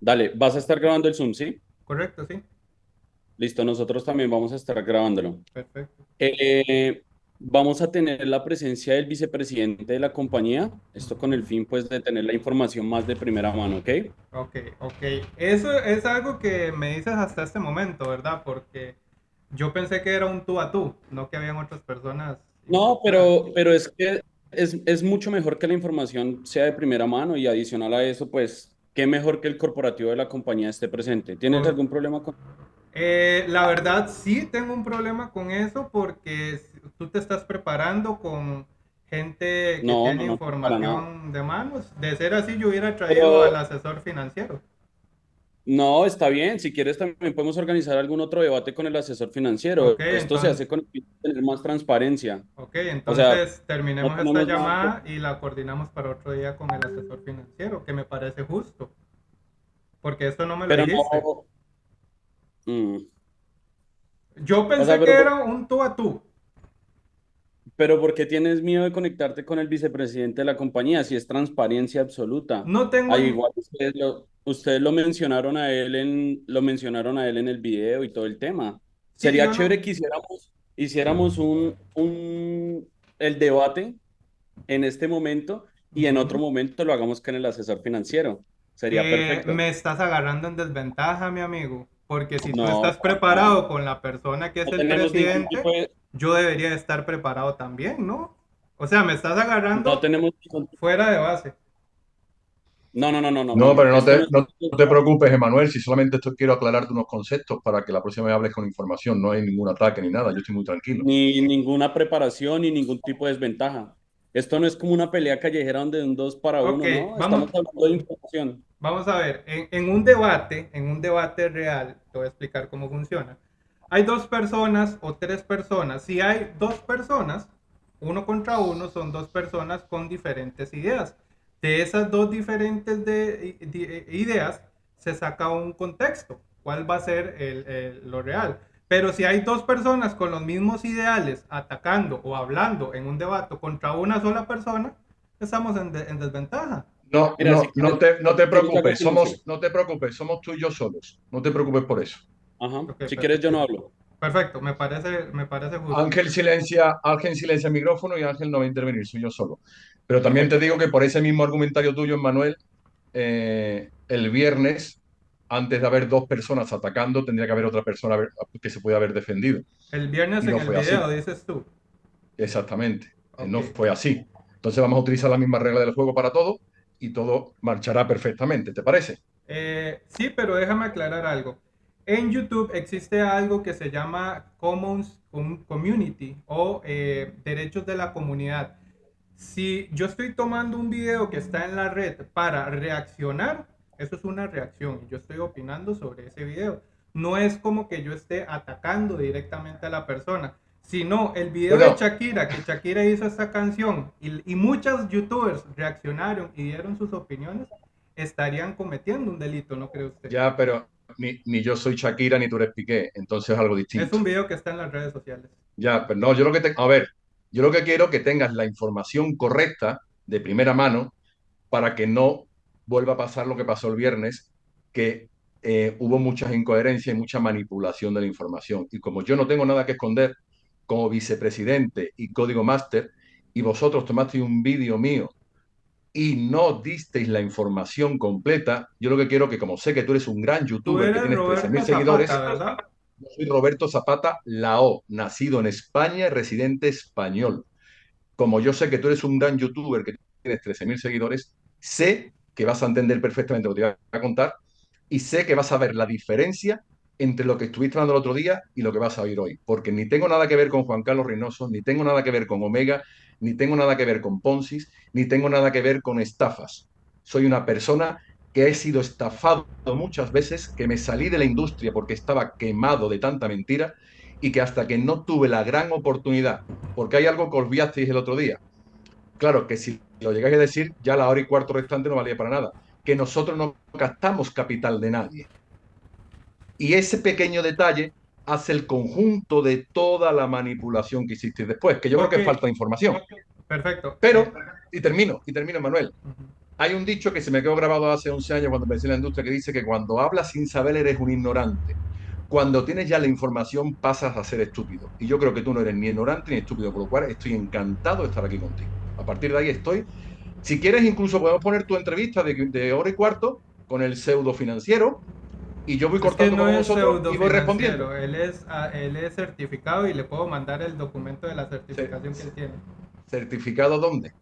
Dale, vas a estar grabando el Zoom, ¿sí? Correcto, sí. Listo, nosotros también vamos a estar grabándolo. Perfecto. Eh, vamos a tener la presencia del vicepresidente de la compañía, esto con el fin pues de tener la información más de primera mano, ¿ok? Ok, ok. Eso es algo que me dices hasta este momento, ¿verdad? Porque yo pensé que era un tú a tú, no que habían otras personas. No, pero, pero es que es, es mucho mejor que la información sea de primera mano y adicional a eso, pues, qué mejor que el corporativo de la compañía esté presente. ¿Tienes algún problema con...? Eh, la verdad sí tengo un problema con eso porque tú te estás preparando con gente que No, tiene no, no, información de manos. De ser así, yo hubiera traído al Pero asesor financiero. No, está bien. Si quieres, también podemos organizar algún otro debate con el asesor financiero. Esto se hace con el fin de tener más transparencia. ok, O sea, entonces no terminemos esta llamada y la coordinamos para otro día con el asesor financiero, que me parece justo, porque esto no me lo Pero dijiste. no... mm. Yo O sea, pensé que era un tú a tú. Pero ¿por qué tienes miedo de conectarte con el vicepresidente de la compañía si es transparencia absoluta? No tengo, ni- igual ustedes lo, ustedes lo mencionaron a él en, lo mencionaron a él en el video y todo el tema. sí, Sería no, chévere que hiciéramos, hiciéramos un, un, el debate en este momento y en otro momento lo hagamos con el asesor financiero. Sería Eh, perfecto. me estás agarrando en desventaja, mi amigo, porque si tú No, estás para nada. preparado con la persona que es No el ningún presidente, tipo de, yo debería estar preparado también, ¿no? O sea, me estás no agarrando tenemos ningún fuera de base. No, no, no, no, no, no, No, no. pero no no te, no te preocupes, Emanuel, si solamente esto quiero aclararte unos conceptos para que la próxima vez hables con información. No hay ningún ataque ni nada, yo estoy muy tranquilo. ni ninguna preparación ni ningún tipo de desventaja. Esto no es como una pelea callejera donde un dos para uno, ¿no? vamos, Estamos hablando de información. vamos a ver, en, en un debate, en un debate real, te voy a explicar cómo funciona. Hay dos personas o tres personas. Si hay dos personas, uno contra uno, son dos personas con diferentes ideas. De esas dos diferentes de, de- ideas se saca un contexto. ¿Cuál va a ser el- el- lo real? Pero si hay dos personas con los mismos ideales atacando o hablando en un debate contra una sola persona, estamos en, de- en desventaja. No, Mira, si no, no quieres, te, no te hacemos algo preocupes, somos, no te preocupes, somos tú y yo solos. No te preocupes por eso. Ajá. Si quieres, yo perfecto. no hablo. Perfecto, me parece, me parece justo. Ángel silencia, Ángel silencia el micrófono y Ángel no va a intervenir, soy yo solo. Pero también te digo que por ese mismo argumentario tuyo, Manuel, eh, el viernes, antes de haber dos personas atacando, tendría que haber otra persona que se puede haber defendido. El viernes Y en no el fue así. video, dices tú. Exactamente. Eh, No fue así. Entonces vamos a utilizar la misma regla del juego para todo y todo marchará perfectamente, ¿te parece? Eh, sí, pero déjame aclarar algo. En YouTube existe algo que se llama Commons Com- Community o eh, derechos de la comunidad. Si yo estoy tomando un video que está en la red para reaccionar, eso es una reacción y yo estoy opinando sobre ese video. No es como que yo esté atacando directamente a la persona, sino el video de Shakira, que Shakira hizo esta canción y, y muchos youtubers reaccionaron y dieron sus opiniones, estarían cometiendo un delito, ¿no cree usted? ya, pero ni, ni yo soy Shakira ni tú eres Piqué, entonces es algo Es distinto. un video que está en las redes sociales. Ya, pero no, yo lo que te, a ver, yo lo que quiero es que tengas la información correcta de primera mano para que no vuelva a pasar lo que pasó el viernes, que eh, hubo muchas incoherencias y mucha manipulación de la información. Y como yo no tengo nada que esconder como vicepresidente y código máster, y vosotros tomasteis un vídeo mío y no disteis la información completa, yo lo que quiero que como sé que tú eres un gran youtuber que tienes 13.000 Roberto seguidores, Zapata, ¿verdad? yo soy Roberto Zapata Lao, nacido en España y residente español. Como yo sé que tú eres un gran youtuber que tienes 13.000 seguidores, sé que vas a entender perfectamente lo que te voy a contar y sé que vas a ver la diferencia entre lo que estuviste hablando el otro día y lo que vas a oír hoy. Porque ni tengo nada que ver con Juan Carlos Reynoso, ni tengo nada que ver con Omega, ni tengo nada que ver con Poncis, ni tengo nada que ver con estafas. Soy una persona que he sido estafado muchas veces, que me salí de la industria porque estaba quemado de tanta mentira y que hasta que no tuve la gran oportunidad, porque hay algo que olvidasteis el otro día. Claro que si lo llegáis a decir, ya la hora y cuarto restante no valía para nada. Que nosotros no gastamos capital de nadie. Y ese pequeño detalle hace el conjunto de toda la manipulación que hicisteis después, que yo creo que falta información. perfecto. Pero, y termino, y termino, Manuel. Hay un dicho que se me quedó grabado hace 11 años cuando empecé en la industria que dice que cuando hablas sin saber eres un ignorante. Cuando tienes ya la información pasas a ser estúpido. Y yo creo que tú no eres ni ignorante ni estúpido, por lo cual estoy encantado de estar aquí contigo. A partir de ahí estoy. Si quieres, incluso podemos poner tu entrevista de, de hora y cuarto con el pseudo financiero y yo voy cortando no con vosotros y voy respondiendo. Él es, ah, él es certificado y le puedo mandar el documento de la certificación que él tiene. ¿Certificado dónde?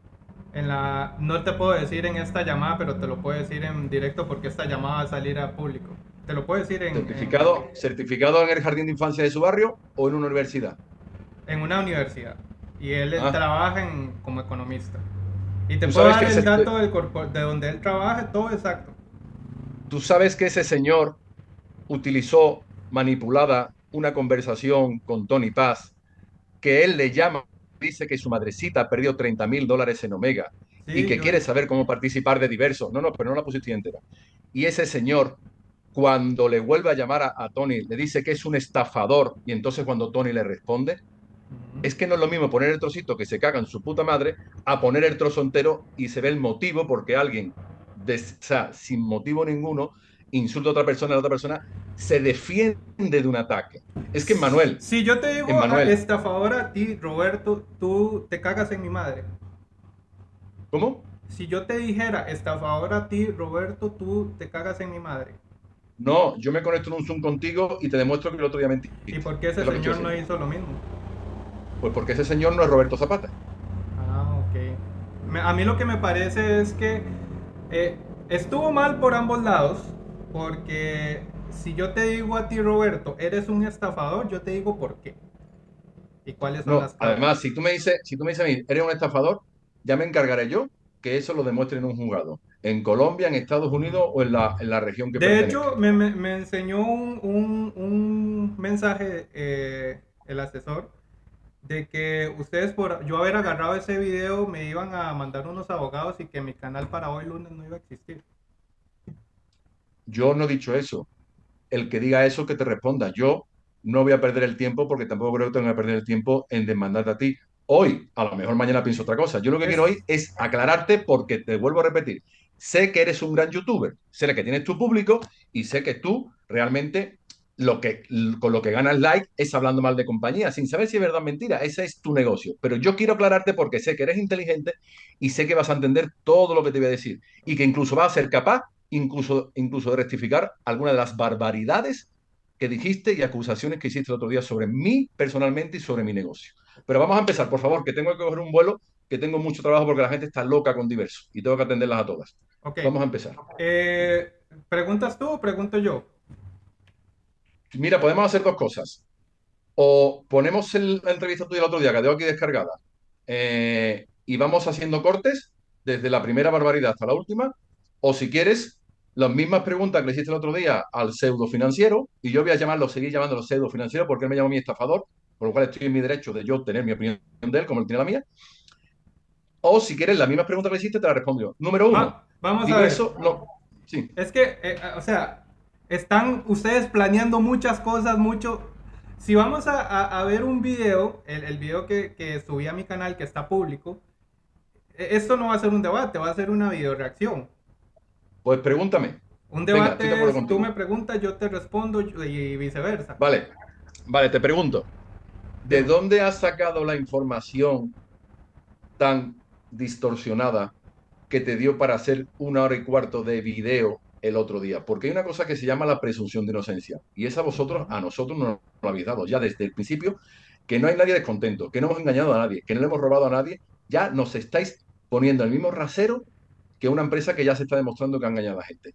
En la, no te puedo decir en esta llamada, pero te lo puedo decir en directo porque esta llamada va a salir a público. Te lo puedo decir en... ¿Certificado en, certificado en el jardín de infancia de su barrio o en una universidad? En una universidad. Y él ah. trabaja en, como economista. Y te puedo dar el dato del de donde él trabaja, todo exacto. Tú sabes que ese señor utilizó manipulada una conversación con Tony Paz, que él le llama, dice que su madrecita perdió 30 mil dólares en Omega y que quiere saber cómo participar de diversos. No, no, pero no la pusiste entera. Y ese señor, cuando le vuelve a llamar a, Tony, le dice que es un estafador y entonces cuando Tony le responde, es que no es lo mismo poner el trocito que se caga en su puta madre a poner el trozo entero y se ve el motivo porque alguien, de, o sea, sin motivo ninguno, insulta a otra persona, la otra persona se defiende de un ataque. Es que Manuel. Si yo te digo Manuel, estafador a ti, Roberto, tú te cagas en mi madre. ¿Cómo? Si yo te dijera estafador a ti, Roberto, tú te cagas en mi madre. No, yo me conecto en un Zoom contigo y te demuestro que el otro día mentí. ¿Y por qué ese señor no hizo lo mismo? Pues porque ese señor no es Roberto Zapata. Ah, ok. a mí lo que me parece es que eh, estuvo mal por ambos lados, porque si yo te digo a ti, Roberto, eres un estafador, yo te digo por qué. ¿Y cuáles son las Además, si tú me dices, si tú me dices a mí, eres un estafador, ya me encargaré yo que eso lo demuestre en un juzgado. En Colombia, en Estados Unidos o en la, en la región que De hecho, me, me, enseñó un, un, un mensaje eh, el asesor de que ustedes por yo haber agarrado ese video me iban a mandar unos abogados y que mi canal para hoy lunes no iba a existir. Yo no he dicho eso. El que diga eso, que te responda. Yo no voy a perder el tiempo porque tampoco creo que tenga que perder el tiempo en demandarte a ti. Hoy, a lo mejor mañana pienso otra cosa. Yo lo que quiero hoy es aclararte porque te vuelvo a repetir. Sé que eres un gran youtuber, sé que tienes tu público y sé que tú realmente lo que, con lo que ganas like es hablando mal de compañía, sin saber si es verdad o mentira. Ese es tu negocio. Pero yo quiero aclararte porque sé que eres inteligente y sé que vas a entender todo lo que te voy a decir y que incluso vas a ser capaz incluso, incluso de rectificar algunas de las barbaridades que dijiste y acusaciones que hiciste el otro día sobre mí personalmente y sobre mi negocio. Pero vamos a empezar, por favor, que tengo que coger un vuelo, que tengo mucho trabajo porque la gente está loca con diversos y tengo que atenderlas a todas. Vamos a empezar. Eh, ¿Preguntas tú o pregunto yo? Mira, podemos hacer dos cosas. O ponemos la entrevista tuya el otro día, que tengo aquí descargada, eh, y vamos haciendo cortes desde la primera barbaridad hasta la última, o si quieres, las mismas preguntas que le hiciste el otro día al pseudo financiero, y yo voy a llamarlo, seguir llamándolo pseudo financiero porque él me llama mi estafador, por lo cual estoy en mi derecho de yo tener mi opinión de él, como él tiene la mía. O si quieres, las mismas preguntas que le hiciste, te las respondo yo. Número uno. Ah, vamos a ver. Eso, no. sí. Es que, eh, o sea, están ustedes planeando muchas cosas, mucho. Si vamos a, ver un video, el, el video que, que, subí a mi canal, que está público, e, esto no va a ser un debate, va a ser una video reacción. Pues pregúntame. Un debate tú me preguntas, yo te respondo y viceversa. Vale, vale, te pregunto. ¿De dónde has sacado la información tan distorsionada que te dio para hacer una hora y cuarto de video el otro día? Porque hay una cosa que se llama la presunción de inocencia. Y esa vosotros, a nosotros nos lo habéis dado ya desde el principio, que no hay nadie descontento, que no hemos engañado a nadie, que no le hemos robado a nadie. Ya nos estáis poniendo el mismo rasero que una empresa que ya se está demostrando que ha engañado a la gente.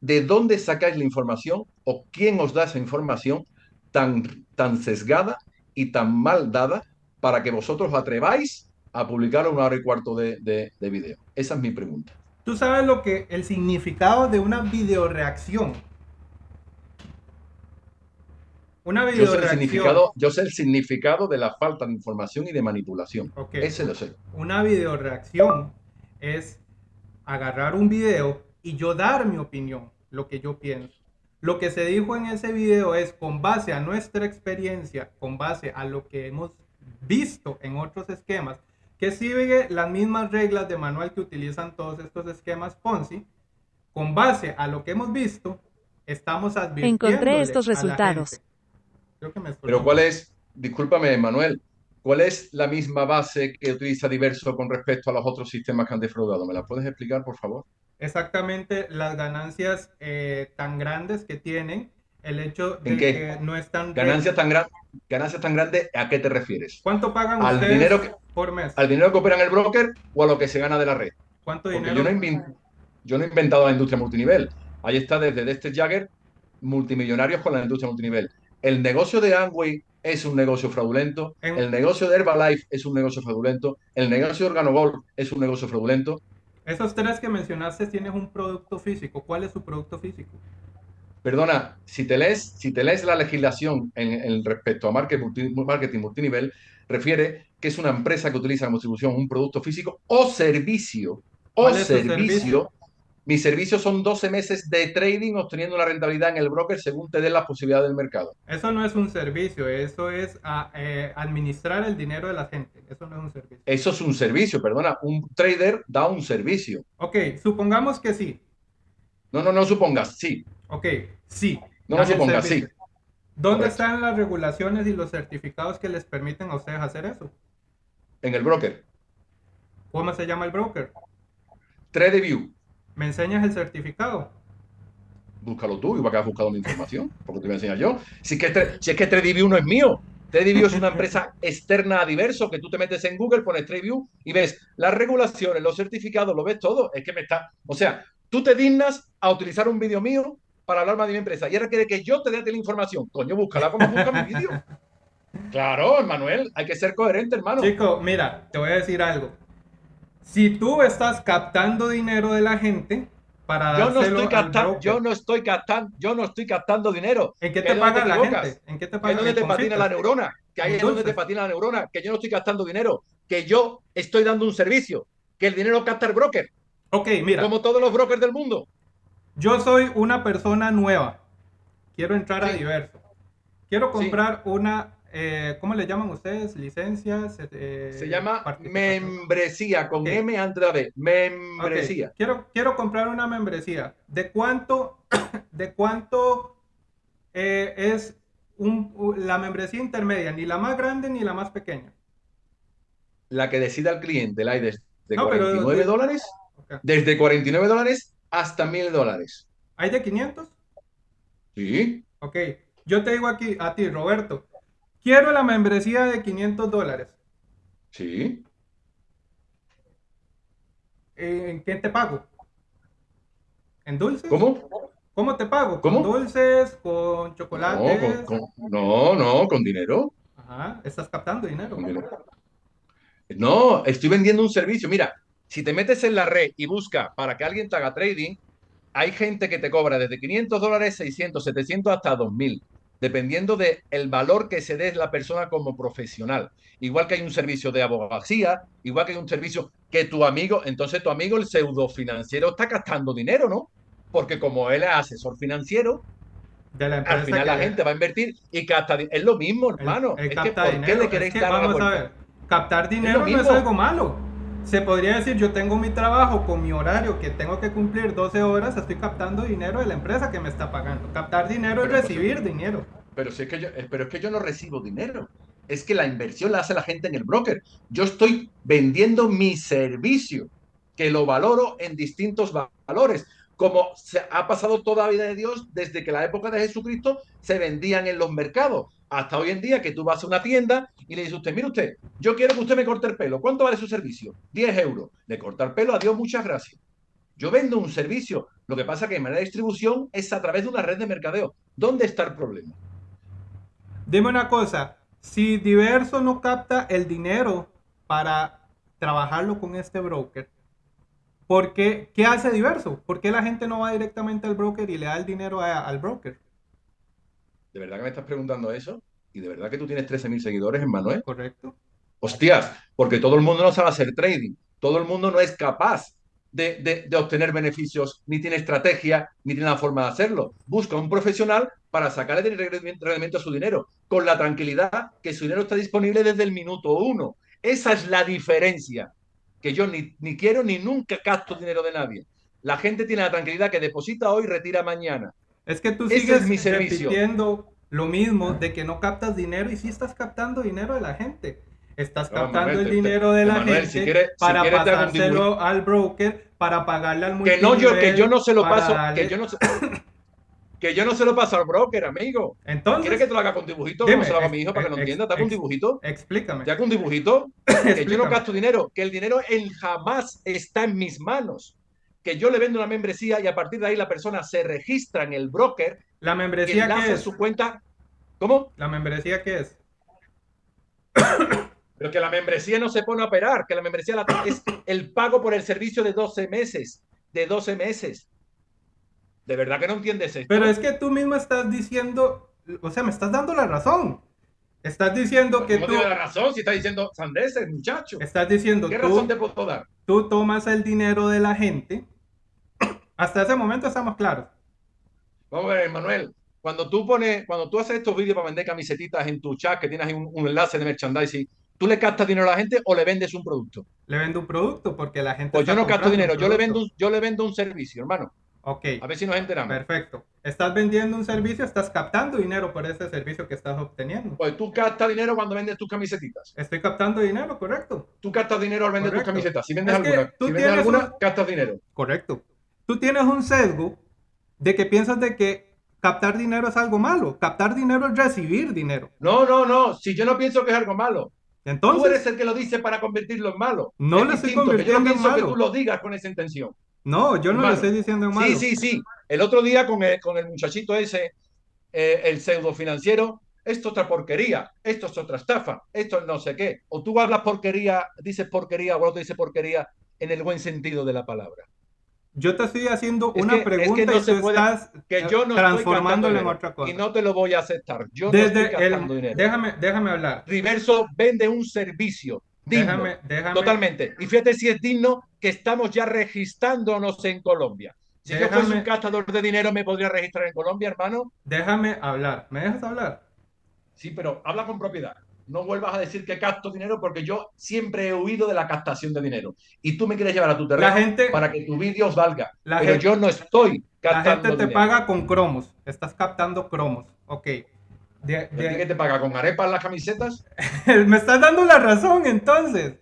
¿De dónde sacáis la información o quién os da esa información tan, tan sesgada y tan mal dada para que vosotros atreváis a publicar una hora y cuarto de, de, video? Esa es mi pregunta. ¿Tú sabes lo que el significado de una videoreacción? Una video yo sé, el significado, yo sé el significado de la falta de información y de manipulación. Ese lo sé. Una videoreacción es agarrar un video y yo dar mi opinión, lo que yo pienso. Lo que se dijo en ese video es con base a nuestra experiencia, con base a lo que hemos visto en otros esquemas, que sigue las mismas reglas de manual que utilizan todos estos esquemas Ponzi. Con base a lo que hemos visto, estamos advirtiendo. Encontré estos resultados. Pero ¿cuál es, discúlpame, Manuel, cuál es la misma base que utiliza Diverso con respecto a los otros sistemas que han defraudado? ¿Me la puedes explicar, por favor? Exactamente las ganancias eh, tan grandes que tienen, el hecho de que no están... Ganancias tan, gran, ganancias tan grandes, ¿a qué te refieres? ¿Cuánto pagan ¿Al ustedes dinero que, por mes? ¿Al dinero que opera en el broker o a lo que se gana de la red? ¿Cuánto Porque dinero? Yo no, he yo no he inventado la industria multinivel. Ahí está desde Dexter Jagger, multimillonarios con la industria multinivel. El negocio de Amway es un negocio fraudulento, En- el negocio de Herbalife es un negocio fraudulento, el negocio de Organogol es un negocio fraudulento. Esos tres que mencionaste tienen un producto físico. ¿Cuál es su producto físico? Perdona, si te lees, si te lees la legislación en, en respecto a marketing, marketing multinivel, refiere que es una empresa que utiliza como distribución un producto físico o servicio. O ¿Cuál es su servicio. servicio? Mis servicios son 12 meses de trading obteniendo una rentabilidad en el broker según te den las posibilidades del mercado. Eso no es un servicio, eso es a, eh, administrar el dinero de la gente. Eso no es un servicio. Eso es un servicio, perdona. Un trader da un servicio. Ok, supongamos que sí. No, no, no supongas, sí. Ok, sí. No supongas, sí. ¿Dónde Correcto. están las regulaciones y los certificados que les permiten a ustedes hacer eso? En el broker. ¿Cómo se llama el broker? TradeView. ¿Me enseñas el certificado? Búscalo tú, igual que has buscado mi información, porque te voy a enseñar yo. Si es que, Tra- si es que TradeView no es mío. TradeView es una empresa externa a Diverso que tú te metes en Google, pones TradeView y ves las regulaciones, los certificados, lo ves todo. Es que me está. O sea, tú te dignas a utilizar un vídeo mío para hablar más de mi empresa y ahora quiere que yo te dé a la información. Coño, búscala como busca mi vídeo. Claro, Manuel, hay que ser coherente, hermano. Chico, mira, te voy a decir algo. Si tú estás captando dinero de la gente para Yo no estoy captando, yo no estoy captando, yo no estoy captando dinero. ¿en qué Que te paga la gente? ¿En qué te Que paga donde en te patina la neurona, que ahí En es donde te patina la neurona, que yo no estoy gastando dinero, que yo estoy dando un servicio, que el dinero capta el broker, Ok, mira, como todos los brokers del mundo. yo soy una persona nueva. Quiero entrar a diverso. Quiero Sí. comprar una, eh, ¿cómo le llaman ustedes? Licencias. eh, Se llama membresía, con. M antes de la B, membresía. Quiero, quiero comprar una membresía. ¿De cuánto, de cuánto eh, es un- la membresía intermedia? Ni la más grande ni la más pequeña. La que decida el cliente, la hay desde No, pero 49 de- dólares, desde 49 dólares hasta 1000 dólares. ¿Hay de 500? Sí, Ok. Yo te digo aquí a ti, Roberto. Quiero la membresía de 500 dólares. sí. Eh, ¿En qué te pago? ¿En dulces? ¿Cómo? ¿Cómo te pago? ¿Cómo? ¿Con dulces? ¿Con No, chocolates? con- con- no, no, con dinero. Ajá, estás captando dinero. Dinero. No, estoy vendiendo un servicio. Mira, si te metes en la red y buscas para que alguien te haga trading, hay gente que te cobra desde 500 dólares, 600, 700 hasta 2000, dependiendo del el valor que se dé la persona como profesional. Igual que hay un servicio de abogacía, igual que hay un servicio que tu amigo, entonces tu amigo, el pseudo financiero, está gastando dinero, ¿no? Porque como él es asesor financiero, De la al final la gente va a invertir y di- Es lo mismo, hermano. él es que capta ¿por qué dinero. le queréis Es que dar vamos a ver, captar dinero no es algo malo. Se podría decir, yo tengo mi trabajo con mi horario que tengo que cumplir 12 horas, estoy captando dinero de la empresa que me está pagando. Captar dinero es Pero, pues, recibir dinero. Pero, si es que yo, eh, pero es que yo no recibo dinero. Es que la inversión la hace la gente en el broker. Yo estoy vendiendo mi servicio, que lo valoro en distintos va- valores. Como se ha pasado toda la vida de Dios desde que la época de Jesucristo se vendían en los mercados. Hasta hoy en día que tú vas a una tienda y le dices a usted, mire usted, yo quiero que usted me corte el pelo. ¿Cuánto vale su servicio? 10 euros. Le corta el pelo, adiós, muchas gracias. Yo vendo un servicio. Lo que pasa que de manera de distribución es a través de una red de mercadeo. ¿Dónde está el problema? Dime una cosa, si Diverso no capta el dinero para trabajarlo con este broker, ¿por qué, qué hace Diverso? ¿Por qué la gente no va directamente al broker y le da el dinero al broker? ¿De verdad que me estás preguntando eso? ¿Y de verdad que tú tienes 13.000 seguidores en Manuel? ¿Correcto? Hostias, porque todo el mundo no sabe hacer trading. Todo el mundo no es capaz de, de- de obtener beneficios, ni tiene estrategia, ni tiene la forma de hacerlo. Busca un profesional para sacarle rendimiento a su dinero, con la tranquilidad que su dinero está disponible desde el minuto uno. Esa es la diferencia, que yo ni, ni quiero ni nunca gasto dinero de nadie. La gente tiene la tranquilidad que deposita hoy, retira mañana. Es que tú Ese sigues es mi repitiendo lo mismo de que no captas dinero y sí estás captando dinero de la gente. Estás No, captando Manuel, el dinero de la Manuel, gente si si para un pasárselo al broker, para pagarle al Que no yo, que yo no se lo paso, darle- que yo no se, que yo no se lo paso al broker, amigo. Entonces, ¿Quieres que te lo haga con dibujito? Dime, se lo haga a mi hijo para que lo entienda. ¿Te hago un dibujito? explícame. ¿Te hago un dibujito? Que yo no gasto dinero, que el dinero en jamás está en mis manos. Que yo le vendo una membresía y a partir de ahí la persona se registra en el broker ¿La membresía enlaza qué es? su cuenta. ¿Cómo? ¿La membresía qué es? Pero que la membresía no se pone a operar, que la membresía la- es el pago por el servicio de 12 meses. De 12 meses. De verdad que no entiendes esto. Pero es que tú mismo estás diciendo, o sea, me estás dando la razón. Estás diciendo que ¿Cómo tú, tiene la razón si está diciendo sandeces, muchacho? estás diciendo ¿Qué tú, razón te puedo dar? tú tomas el dinero de la gente. Hasta ese momento estamos claros. Vamos a ver, Manuel. Cuando tú pones, cuando tú haces estos vídeos para vender camisetitas en tu chat, que tienes ahí un, un enlace de merchandising, ¿tú le captas dinero a la gente o le vendes un producto? Le vendo un producto porque la gente. Pues yo no capto dinero, yo le vendo un, yo le vendo un servicio, hermano. Ok, A ver si nos enteramos. perfecto. Estás vendiendo un servicio, estás captando dinero por ese servicio que estás obteniendo. Pues tú captas dinero cuando vendes tus camisetitas. Estoy captando dinero, correcto. Tú captas dinero al vender tus camisetas. Si vendes Es alguna, tú si vendes tienes alguna, un- captas dinero. Correcto. Tú tienes un sesgo de que piensas de que captar dinero es algo malo. Captar dinero es recibir dinero. No, no, no. Si yo no pienso que es algo malo. tú Entonces, eres el que lo dice para convertirlo en malo. No Es lo estoy que yo no convirtiendo en pienso que malo. tú lo digas con esa intención. no, yo no lo estoy diciendo en malo. Sí, sí, sí. El otro día con el, con el muchachito ese, eh, el pseudo financiero, esto es otra porquería, esto es otra estafa, esto es no sé qué. O tú hablas porquería, dices porquería, o el otro dice porquería en el buen sentido de la palabra. Yo te estoy haciendo Es una que- es que pregunta no y tú puede- estás Que yo no transformándolo en estoy otra cosa. y no te lo voy a aceptar. Yo no Desde estoy gastando el, dinero. déjame, déjame hablar. Riverso vende un servicio digno, Déjame, déjame. totalmente. Y fíjate si es digno que estamos ya registrándonos en Colombia. Si yo fuese un gastador de dinero, ¿me podría registrar en Colombia, hermano? Déjame hablar. ¿Me dejas hablar? Sí, pero habla con propiedad. No vuelvas a decir que gasto dinero porque yo siempre he huido de la captación de dinero. Y tú me quieres llevar a tu terreno La gente- para que tu vídeo valga. La pero gente- yo no estoy La gastando gente te dinero. paga con cromos. Estás captando cromos. Ok. De- ¿Y a ti de- qué te paga? ¿Con arepas las camisetas? me estás dando la razón entonces.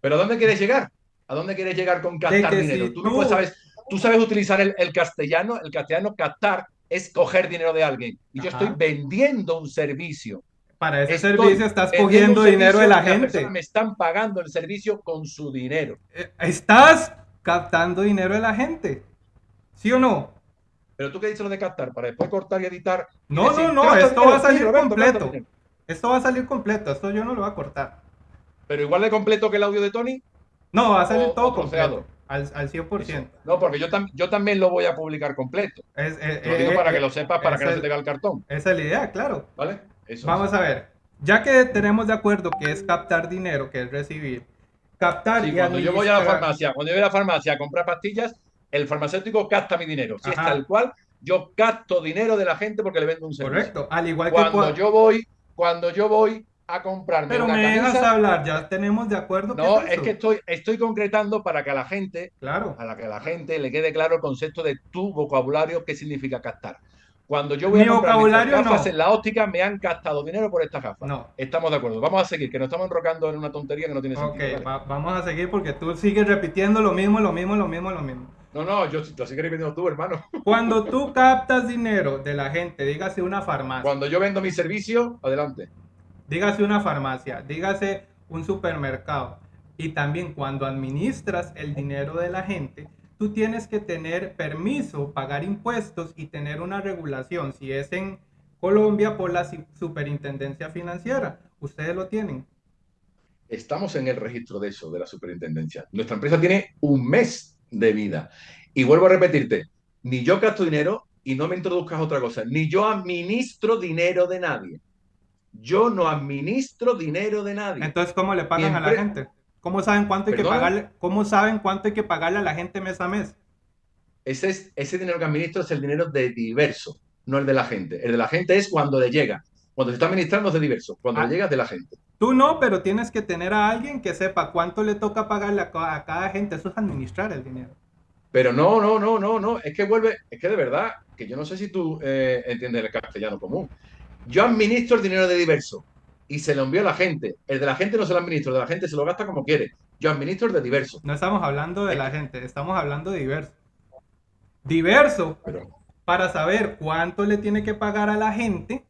¿Pero a dónde quieres llegar? ¿A dónde quieres llegar con captar dinero? si tú, no puedes sabes, tú sabes utilizar el, el castellano. El castellano captar es coger dinero de alguien. Y yo estoy vendiendo un servicio. Para ese Estoy servicio estás cogiendo dinero de la gente. me están pagando el servicio con su dinero. Eh, Estás captando dinero de la gente. ¿Sí o no? Pero tú qué dices lo de captar para después cortar y editar. y No, decir, no, no, "Gasta esto dinero, va a sí, salir Roberto, completo. dinero". Esto va a salir completo. Esto yo no lo voy a cortar. Pero igual de completo que el audio de Tony. No, va a salir O- todo completo. Al, al 100%. No, porque yo, tam- yo también lo voy a publicar completo. Es, eh, Lo digo eh, para que lo sepas, para que no se te vea el cartón. Esa es la idea, claro. ¿Vale? Eso Vamos es. a ver. Ya que tenemos de acuerdo que es captar dinero, que es recibir. Captar Sí, y cuando yo voy a la farmacia, cuando yo voy a la farmacia a comprar pastillas, el farmacéutico capta mi dinero. Si es tal cual, yo capto dinero de la gente porque le vendo un servicio. Correcto. Al igual que Cuando cua- yo voy, cuando yo voy a comprarme Pero una me dejas hablar, ya tenemos de acuerdo no, que es que estoy, estoy concretando para que a la gente, Claro. a la que a la gente le quede claro el concepto de tu vocabulario, qué significa captar. Cuando yo voy Mi a comprar estas vocabulario gafas no. en la óptica, me han gastado dinero por estas gafas. No. Estamos de acuerdo. Vamos a seguir, que nos estamos enrocando en una tontería que no tiene Ok, sentido. ¿vale? va- vamos a seguir porque tú sigues repitiendo lo mismo, lo mismo, lo mismo, lo mismo. No, no, yo lo sigo repitiendo tú, hermano. Cuando tú captas dinero de la gente, dígase una farmacia, Cuando yo vendo mi servicio, adelante. dígase una farmacia, dígase un supermercado, y también cuando administras el dinero de la gente, tú tienes que tener permiso, pagar impuestos y tener una regulación. Si es en Colombia, por la superintendencia financiera, ustedes lo tienen. Estamos en el registro de eso, de la superintendencia. Nuestra empresa tiene un mes de vida. Y vuelvo a repetirte, ni yo gasto dinero y no me introduzcas otra cosa, ni yo administro dinero de nadie. Yo no administro dinero de nadie. Entonces, ¿cómo le pagan a la gente? ¿Cómo saben cuánto hay que pagarle? ¿Cómo saben cuánto hay que pagarle a la gente mes a mes? Ese, es, ese dinero que administro es el dinero de diverso, no el de la gente. El de la gente es cuando le llega. Cuando se está administrando es de diverso, cuando Ah. le llega es de la gente. Tú no, pero tienes que tener a alguien que sepa cuánto le toca pagarle a cada gente. Eso es administrar el dinero. Pero no, no, no, no, no, es que vuelve, es que de verdad, que yo no sé si tú eh, entiendes el castellano común. Yo administro el dinero de diverso y se lo envío a la gente. El de la gente no se lo administro, el de la gente se lo gasta como quiere. Yo administro el de diverso. No estamos hablando de la gente, estamos hablando de diverso. Diverso, Pero, para saber cuánto le tiene que pagar a la gente,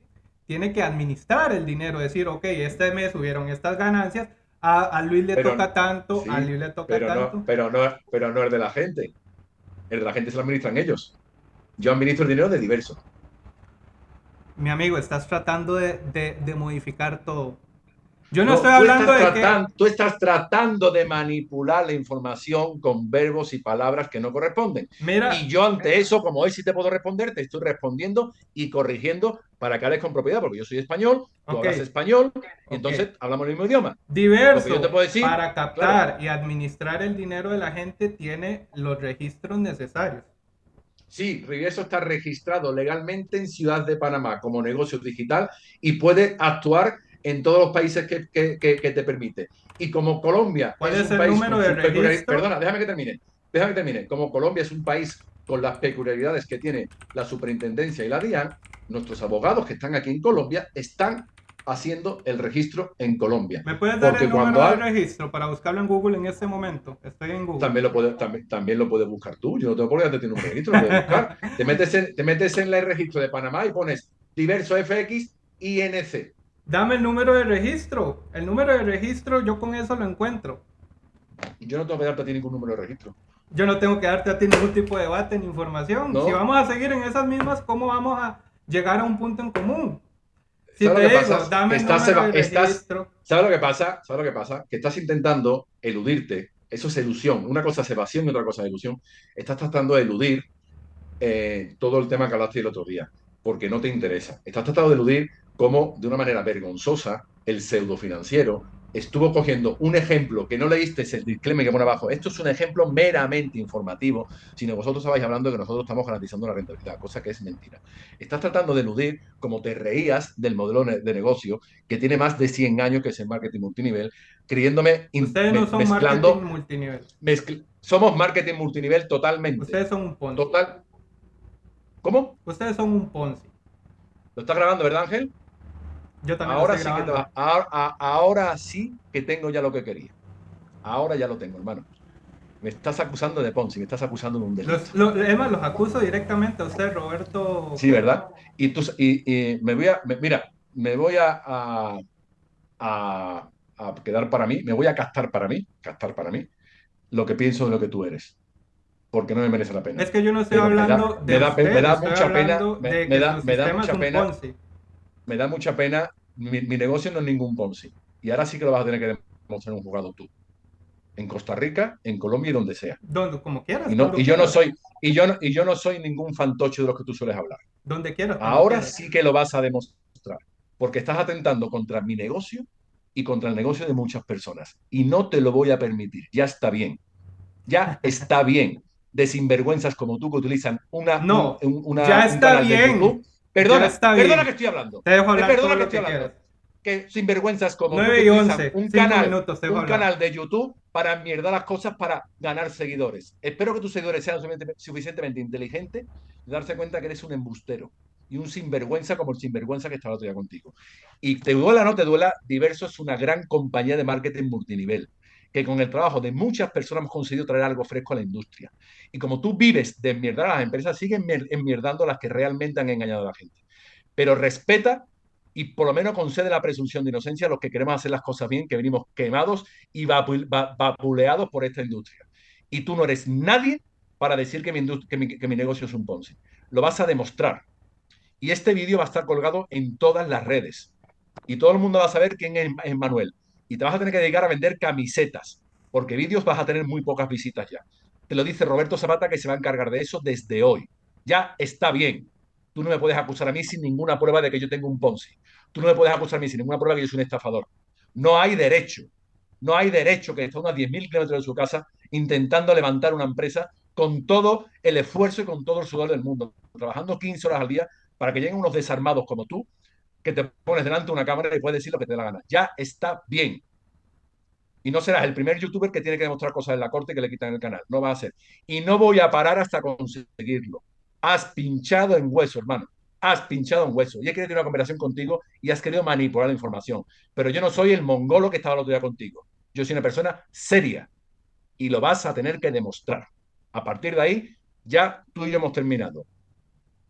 tiene que administrar el dinero. Decir, ok, este mes subieron estas ganancias, a, a Luis le Pero- toca tanto, sí, a Luis le toca pero tanto. no, pero no, pero no el de la gente. El de la gente se lo administran ellos. Yo administro el dinero de diverso. Mi amigo, estás tratando de, de- de modificar todo. Yo no, No, estoy hablando de que... tratan- Tú estás tratando de manipular la información con verbos y palabras que no corresponden. Mira, Y yo ante eso, como hoy sí te puedo responder, te estoy respondiendo y corrigiendo para que hables con propiedad, porque yo soy español, tú Ok. hablas español, Ok. y entonces hablamos el mismo idioma. diverso, que yo te puedo decir, para captar y administrar el dinero de la gente, tiene los registros necesarios. Sí, Riverso está registrado legalmente en Ciudad de Panamá como negocio digital y puede actuar en todos los países que, que- que- que te permite. Y como Colombia ¿Cuál es el país número de registro? Perdona, déjame que termine. Déjame que termine. Como Colombia es un país con las peculiaridades que tiene la superintendencia y la DIAN, nuestros abogados que están aquí en Colombia están haciendo el registro en Colombia. ¿Me puedes dar Porque el número cuando de hay- registro para buscarlo en Google en este momento? Estoy en Google. También lo, puedes, también, también lo puedes buscar tú. Yo no tengo por qué darte tu número de registro, lo puedes buscar. Te metes, en, te metes en el registro de Panamá y pones diverso FX INC. Dame el número de registro. El número de registro, yo con eso lo encuentro. Yo no tengo que darte a ti ningún número de registro. Yo no tengo que darte a ti ningún tipo de debate ni información. No. Si vamos a seguir en esas mismas, ¿cómo vamos a llegar a un punto en común? Si ¿Sabes te lo que digo, pasa? dame Estás. ¿Sabes lo que pasa? ¿Sabes lo que pasa? Que estás intentando eludirte. Eso es ilusión. Una cosa es evasión y otra cosa es ilusión. Estás tratando de eludir eh, todo el tema que hablaste el otro día, porque no te interesa. Estás tratando de eludir cómo, de una manera vergonzosa, el pseudo financiero estuvo cogiendo un ejemplo que no leíste, el disclaimer que pone abajo. Esto es un ejemplo meramente informativo, sino vosotros estabais hablando de que nosotros estamos garantizando la rentabilidad, cosa que es mentira. Estás tratando de eludir, como te reías del modelo de negocio que tiene más de 100 años, que es el marketing multinivel, creyéndome, Ustedes no son mezclando, marketing multinivel. mezcl- somos marketing multinivel totalmente. Ustedes son un Ponzi. Total. ¿Cómo? Ustedes son un Ponzi. ¿Lo estás grabando, verdad, Ángel? Yo también Ahora sí que te grabando. va- ahora, a- ahora sí que tengo ya lo que quería. Ahora ya lo tengo, hermano. Me estás acusando de Ponzi, me estás acusando de un delito. Los, lo- es más, los acuso directamente a usted, Roberto. Sí, ¿verdad? Y, tú, y, y me voy a, me- mira, me voy a, a, a- a quedar para mí, me voy a captar para mí, captar para mí, lo que pienso de lo que tú eres. Porque no me merece la pena. Es que yo no estoy Pero me da- hablando me de da pe- usted, me da mucha pena, me- de me que da- me da mucha pena. Ponzi. Me da mucha pena, mi, mi negocio no es ningún Ponzi. Y ahora sí que lo vas a tener que demostrar un jugado tú. En Costa Rica, en Colombia y donde sea. Donde, como quieras. Y, no, cuando y yo no soy, y yo no, y yo no soy ningún fantoche de los que tú sueles hablar. Donde quieras. Ahora quieras. sí que lo vas a demostrar, porque estás atentando contra mi negocio y contra el negocio de muchas personas. Y no te lo voy a permitir. Ya está bien. Ya está bien. De sinvergüenzas como tú que utilizan una, No, un- una- ya está bien. YouTube. Perdona, perdona que estoy hablando. Te dejo hablar perdona todo que estoy que hablando. Que sinvergüenzas como tú 9 que y utilizan 11, un canal, minutos, un hablar. canal de YouTube para mierdar las cosas para ganar seguidores. Espero que tus seguidores sean suficientemente, inteligentes de darse cuenta que eres un embustero y un sinvergüenza como el sinvergüenza que estaba otro día contigo. Y te duela o no te duela, Diverso es una gran compañía de marketing multinivel que con el trabajo de muchas personas hemos conseguido traer algo fresco a la industria. Y como tú vives de enmierdar a las empresas, siguen mier- enmierdando las que realmente han engañado a la gente. Pero respeta y por lo menos concede la presunción de inocencia a los que queremos hacer las cosas bien, que venimos quemados y vapu- va- vapuleados por esta industria. Y tú no eres nadie para decir que mi, negocio es un Ponzi. Lo vas a demostrar. Y este vídeo va a estar colgado en todas las redes. Y todo el mundo va a saber quién es Manuel. Y te vas a tener que dedicar a vender camisetas, porque vídeos vas a tener muy pocas visitas ya. Te lo dice Roberto Zapata que se va a encargar de eso desde hoy. Ya está bien. Tú no me puedes acusar a mí sin ninguna prueba de que yo tengo un Ponzi. Tú no me puedes acusar a mí sin ninguna prueba de que yo soy un estafador. No hay derecho. No hay derecho que esté a unos 10.000 kilómetros de su casa intentando levantar una empresa con todo el esfuerzo y con todo el sudor del mundo, trabajando 15 horas al día para que lleguen unos desarmados como tú que te pones delante de una cámara y puedes decir lo que te dé la gana. Ya está bien. Y no serás el primer youtuber que tiene que demostrar cosas en la corte que le quitan el canal. No va a ser. Y no voy a parar hasta conseguirlo. Has pinchado en hueso, hermano. Has pinchado en hueso. Y he querido tener una conversación contigo y has querido manipular la información. Pero yo no soy el mongolo que estaba el otro día contigo. Yo soy una persona seria. Y lo vas a tener que demostrar. A partir de ahí, ya tú y yo hemos terminado.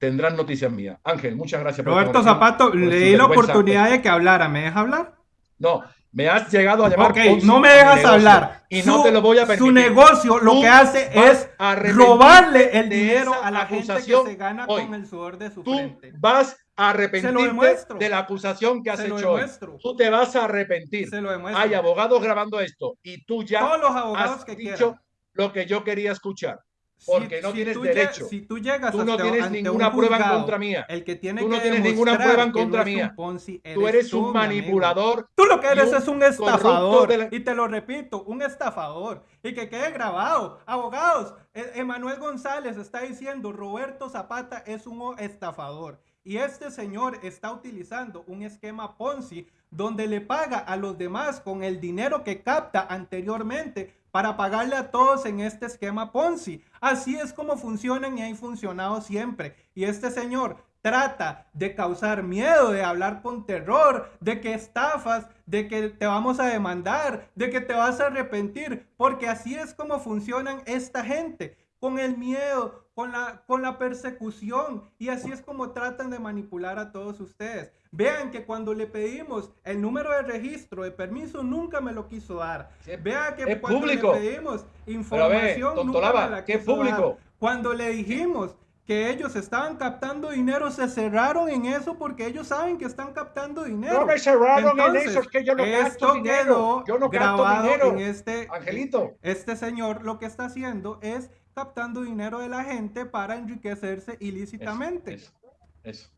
Tendrás noticias mías. Ángel, muchas gracias. por Roberto Zapato, le di la oportunidad de que hablara. ¿Me deja hablar? No, me has llegado a llamar. Ok, no me dejas hablar. Y no te lo voy a permitir. Su negocio lo que hace es robarle el dinero a la gente que se gana con el sudor de su tú frente. Vas a arrepentirte de la acusación que has hecho hoy. Tú te vas a arrepentir. Se lo Hay abogados grabando esto y tú ya Todos los abogados has que dicho lo que yo quería escuchar porque si, no si tienes derecho. Si tú llegas tú no hasta, tienes ninguna un prueba en contra mía. El que tiene tú no que tienes ninguna prueba en contra no mía. Ponzi, tú eres un manipulador. Tú lo que eres es un estafador. la... Y te lo repito, un estafador. Y que quede grabado. Abogados, E- Emanuel González está diciendo Roberto Zapata es un estafador. Y este señor está utilizando un esquema Ponzi donde le paga a los demás con el dinero que capta anteriormente para pagarle a todos en este esquema Ponzi. Así es como funcionan y ha funcionado siempre. Y este señor trata de causar miedo, de hablar con terror, de que estafas, de que te vamos a demandar, de que te vas a arrepentir, porque así es como funcionan esta gente, con el miedo, con la, con la persecución, y así es como tratan de manipular a todos ustedes. Vean que cuando le pedimos el número de registro de permiso, nunca me lo quiso dar. Vean que cuando público. le pedimos información, ve, nunca me la quiso dar. público. Cuando le dijimos que ellos estaban captando dinero, se cerraron en eso porque ellos saben que están captando dinero. No me cerraron Entonces, en eso, es que yo no esto dinero. quedó Yo no grabado dinero. en este Angelito. Este señor lo que está haciendo es captando dinero de la gente para enriquecerse ilícitamente. Eso, eso, eso.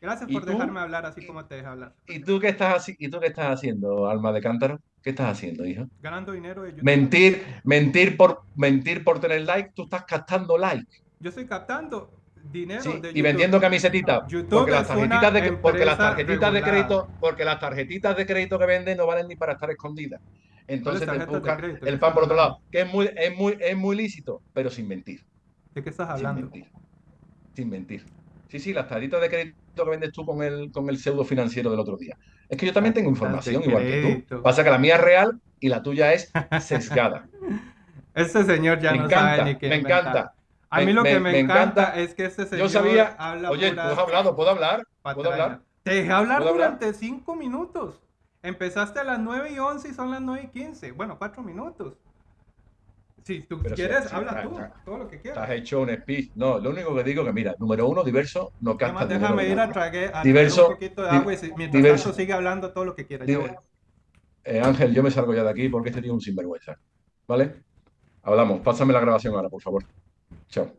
Gracias ¿Y por tú? dejarme hablar así como te deja hablar. ¿Y tú qué estás ¿Y tú qué estás haciendo, alma de cántaro? ¿Qué estás haciendo, hijo? Ganando dinero de YouTube. Mentir, mentir por mentir por tener like, tú estás captando like. Yo estoy captando dinero Sí, de y YouTube. vendiendo camisetitas. YouTube Porque las tarjetitas de porque las tarjetitas de crédito, porque las tarjetitas de crédito que venden no valen ni para estar escondidas. Entonces te buscan el ¿Qué pan por otro lado, que es muy, es muy, es muy lícito, pero sin mentir. ¿De qué estás Sin hablando? mentir. Sin mentir. Sí, sí, las tarjetas de crédito que vendes tú con el, con el pseudo financiero del otro día. Es que yo también tengo información igual que tú. Pasa que la mía es real y la tuya es sesgada. Este señor ya me no encanta, sabe ni qué me inventar. encanta. A mí Me- lo que me- encanta, encanta. es que este señor Yo sabía. habla Oye, tú has hablado, ¿puedo hablar? ¿Puedo hablar? Te dejé hablar durante 5 minutos. Empezaste a las 9 y 11 y son las 9 y 15. Bueno, 4 minutos. Si tú Pero quieres, si- habla tra- tú, todo lo que quieras. has hecho un speech. No, lo único que digo que, mira, número uno, diverso, no capta Además, déjame ir a traer, a Diverso, un poquito de agua y si- mientras diverso. tanto sigue hablando todo lo que quiera. Ya Diver- voy. Eh, Ángel, yo me salgo ya de aquí porque este tío es un sinvergüenza. ¿Vale? Hablamos. Pásame la grabación ahora, por favor. Chao.